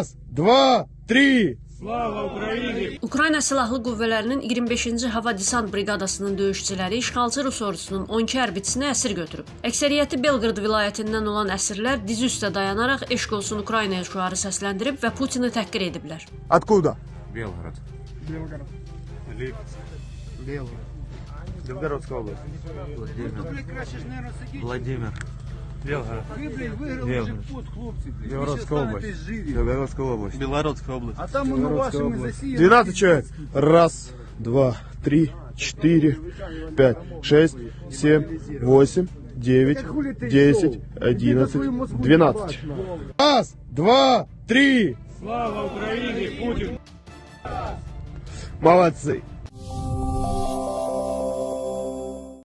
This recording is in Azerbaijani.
Раз, два, три. Ukrayna Silahlı Qüvvələrinin 25-ci Hava Desant Briqadasının döyüşçüləri işğalçı Rus ordusunun 12 hərbçisini əsir götürüb. Əksəriyyəti Belqrad vilayətindən olan əsirlər dizi üstə dayanaraq eşq olsun Ukraynaya şüarı səsləndirib və Putini təhqir ediblər. Откуда? Белгород. Белгород. Белгород. Белгородская область. Владимир. Владимир. Белгород. Белгород. Белгородская область. Белгородская область. Белгородская область. А там мы вашими засеяны. 12 человек. Раз, два, три, четыре, пять, шесть, семь, восемь, девять, десять, одиннадцать, двенадцать. Раз, два, три. Слава Украине, Путин! Молодцы!